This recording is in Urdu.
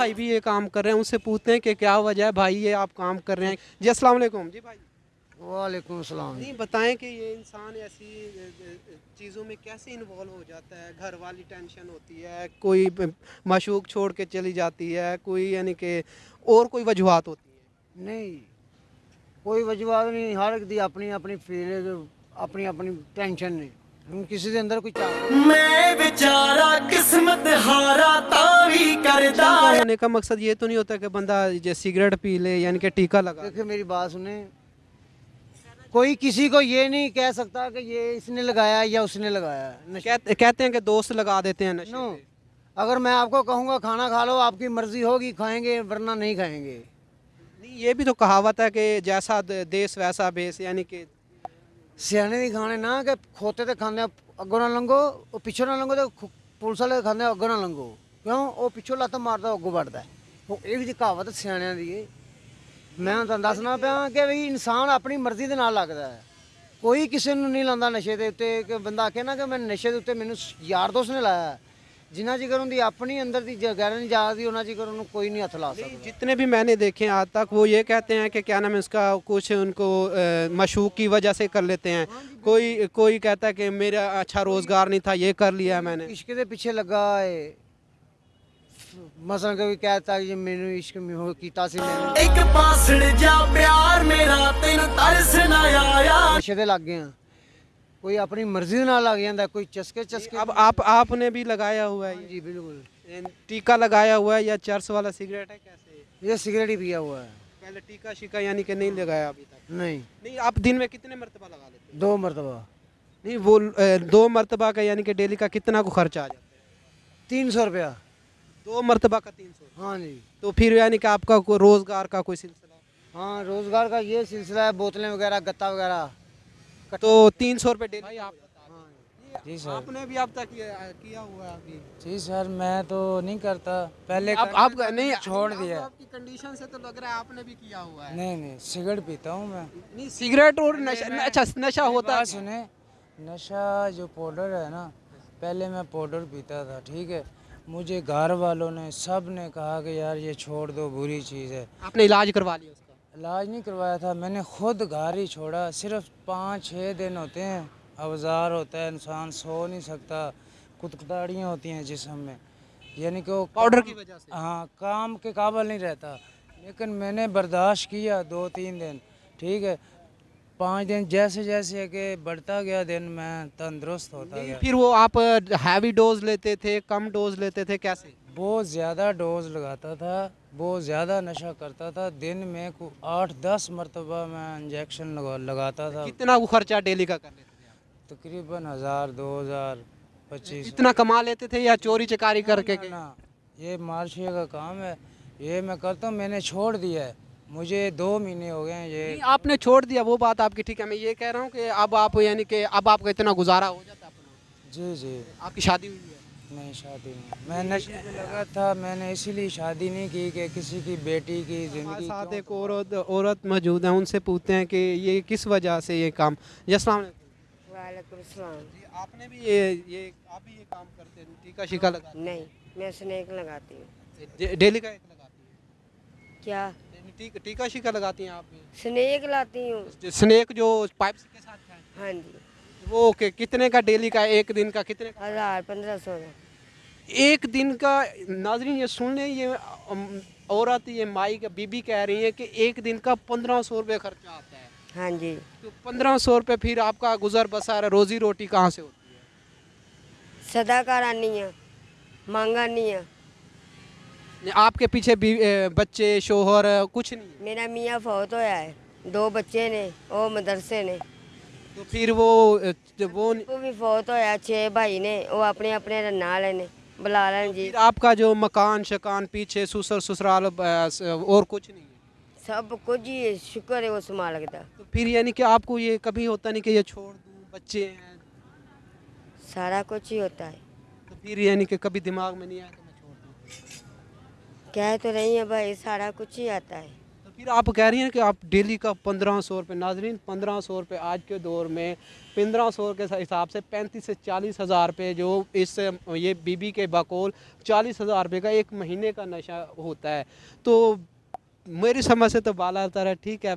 بھائی بھی یہ کام کر رہے ہیں ان سے پوچھتے ہیں کہ کیا وجہ ہے؟ بھائی یہ آپ کام کر رہے ہیں۔ جی السلام علیکم۔ جی بھائی۔ وعلیکم السلام۔ نہیں بتائیں کہ یہ انسان ایسی چیزوں میں کیسے انوالو ہو جاتا ہے؟ گھر والی ٹینشن ہوتی ہے کوئی مشوق چھوڑ کے چلی جاتی ہے کوئی یعنی کہ اور کوئی وجوہات ہوتی ہیں؟ نہیں کوئی وجوہات نہیں ہر ایک دی اپنی اپنی فیلنگ اپنی اپنی ٹینشن نہیں کسی دے اندر کوئی چاہ میں بیچارہ قسمت ہارا تھا بھی ہونے کا مقصد یہ تو نہیں ہوتا کہ بندہ سگریٹ پی لے یعنی کہ ٹیکا لگا دیکھیں میری بات سنیں۔ کوئی کسی کو یہ نہیں کہہ سکتا کہ یہ اس نے لگایا یا اس نے لگایا کہتے ہیں کہ دوست لگا دیتے ہیں اگر میں آپ کو کہوں گا کھانا کھا لو آپ کی مرضی ہوگی کھائیں گے ورنہ نہیں کھائیں گے۔ نہیں یہ بھی تو کہاوت ہے کہ جیسا دیس ویسا بیس یعنی کہ سیانے نہیں کھانے نہ کہ کھوتے تھے کھانے اگو نہ لنگو پیچھے نہ لنگو تو پولیس والے کھانے اگو نہ لنگو۔ کیوں وہ پچھوں لت مار جی کہاوت سیاحوں کی میں تعین دس پہ کہ بھائی انسان اپنی مرضی نا لگتا ہے کوئی کسی نے نہیں لا نشے بندہ کہنا کہ میں نشے کے یار دوست نے لایا ہے جنا چکر ان کی اپنی اندر نہیں جا سی ان جگر ان کوئی نہیں ہاتھ لا سکتی جتنے بھی میں نے دیکھے آج تک وہ یہ کہتے ہیں کہ کیا نام اس کا کچھ ان کو مشوق کی وجہ سے کر لیتے ہیں کوئی کوئی کہتا ہے کہ میرا اچھا روزگار نہیں تھا یہ کر لیا میں نے عشق کتنے پیچھے لگا ہے مثلا کبھی کہتا ہے مینو عشق میں ہو کیتا سی میں ایک پاسڑ جا پیار میرا تین ترس نہ آیا نشے دے لگ گئے ہیں کوئی اپنی مرضی نہ لگ جاندا کوئی چسکے چسکے اب آپ آپ نے بھی لگایا ہوا ہے جی بالکل ٹیکا لگایا ہوا ہے یا چرس والا سگریٹ ہے کیسے یہ سگریٹ ہی پیا ہوا ہے پہلے ٹیکا شیکا یعنی کہ نہیں لگایا ابھی تک نہیں نہیں آپ دن میں کتنے مرتبہ لگا لیتے دو مرتبہ نہیں وہ دو مرتبہ کا یعنی کہ ڈیلی کا کتنا کو خرچ آ جاتا ہے تین سو روپیہ دو مرتبہ کا تین سو۔ ہاں جی۔ تو پھر یعنی کہ آپ کا کوئی روزگار کا کوئی سلسلہ؟ ہاں روزگار کا یہ سلسلہ ہے بوتلیں وغیرہ گتا وغیرہ۔ تو تین سو روپے ڈیلی۔ ہاں جی۔, جی۔ سر۔ آپ نے بھی اب تک کیا ہوا ہے ابھی؟ جی سر میں تو نہیں کرتا۔ پہلے آپ نہیں چھوڑ دیا۔ آپ کی کنڈیشن سے تو لگ رہا ہے آپ نے بھی کیا ہوا ہے۔ نہیں نہیں سگریٹ پیتا ہوں میں۔ نہیں سگریٹ اور نشہ اچھا، نشہ ہوتا ہے سنیں۔ نشہ جو پاؤڈر ہے نا پہلے میں پاؤڈر پیتا تھا ٹھیک ہے۔ مجھے گھر والوں نے سب نے کہا کہ یار یہ چھوڑ دو بری چیز ہے۔ آپ نے علاج کروا لیا علاج نہیں کروایا تھا میں نے خود گھر ہی چھوڑا۔ صرف پانچ چھ دن ہوتے ہیں۔ اوزار ہوتا ہے انسان سو نہیں سکتا۔ کتکتاڑیاں ہوتی ہیں جسم میں۔ یعنی کہ وہ پاؤڈر کی وجہ سے۔ ہاں کام کے قابل نہیں رہتا۔ لیکن میں نے برداشت کیا دو تین دن۔ ٹھیک ہے۔ پانچ دن جیسے جیسے کہ بڑھتا گیا دن میں تندرست ہوتا گیا۔ پھر وہ آپ ہیوی ڈوز لیتے تھے کم ڈوز لیتے تھے کیسے؟ بہت زیادہ ڈوز لگاتا تھا بہت زیادہ نشہ کرتا تھا۔ دن میں آٹھ دس مرتبہ میں انجیکشن لگاتا تھا۔ کتنا وہ خرچہ ڈیلی کا کر لیتے تھے تقریباً ہزار دو ہزار پچیس۔ اتنا کما لیتے تھے یا چوری چکاری کر کے یہ مالشی کا کام ہے۔ یہ میں کرتا ہوں میں نے چھوڑ دیا ہے۔ مجھے دو مہینے ہو گئے ہیں یہ آپ نے چھوڑ دیا وہ بات آپ کی ٹھیک ہے میں یہ کہہ رہا ہوں کہ اب آپ یعنی کہ اب آپ کا اتنا گزارا ہو جاتا اپنا۔ جی جی۔ آپ کی شادی ہوئی ہے؟ نہیں شادی نہیں۔ میں نشے میں لگا تھا میں نے اسی لیے شادی نہیں کی کہ کسی کی بیٹی کی زندگی ساتھ ایک عورت عورت موجود ہیں ان سے پوچھتے ہیں کہ یہ کس وجہ سے یہ کام؟ جی السلام علیکم۔ وعلیکم السلام۔ جی آپ نے بھی یہ یہ آپ بھی یہ کام کرتے ہیں روٹی کا شکا لگا نہیں میں سنیک لگاتی ہوں۔ اچھا، ڈیلی کا ایک لگاتی ہوں کیا؟ یعنی ٹیکا شیکا لگاتی ہیں آپ سنیک لاتی ہوں۔ سنیک جو پائپ کے ساتھ ہاں جی۔ وہ کتنے کا ڈیلی کا ایک دن کا کتنے ہزار پندرہ سو ایک دن کا ناظرین یہ سن لیں یہ عورت یہ مائی کا بی بی کہہ رہی ہے کہ ایک دن کا پندرہ سو روپے خرچہ آتا ہے۔ ہاں جی۔ تو پندرہ سو روپے پھر آپ کا گزر بسر روزی روٹی کہاں سے ہوتی ہے؟ صدا کارانی ہے مانگانی ہے آپ کے پیچھے بچے شوہر کچھ نہیں میرا میاں فوت ہویا ہے دو بچے نے وہ مدرسے نے۔ تو پھر وہ وہ بھی فوت ہویا چھ بھائی نے وہ اپنے اپنے رنا لینے بلا لین جی۔ آپ کا جو مکان شکان پیچھے سسر سسرال اور کچھ نہیں سب کچھ ہی شکر ہے وہ سما لگتا پھر یعنی کہ آپ کو یہ کبھی ہوتا نہیں کہ یہ چھوڑ دوں بچے ہیں؟ سارا کچھ ہی ہوتا ہے۔ پھر یعنی کہ کبھی دماغ میں نہیں آیا کہ میں چھوڑ دوں؟ کہہ تو رہی ہیں بھائی، سارا کچھ ہی آتا ہے۔ تو پھر آپ کہہ رہی ہیں کہ آپ ڈیلی کا پندرہ سو روپے، ناظرین، پندرہ سو روپے آج کے دور میں پندرہ سو کے حساب سے پینتیس سے چالیس ہزار روپے جو اس، یہ بی بی کے بقول چالیس ہزار روپے کا ایک مہینے کا نشہ ہوتا ہے۔ تو میری سمجھ سے تو بالا تر ہے، ٹھیک ہے۔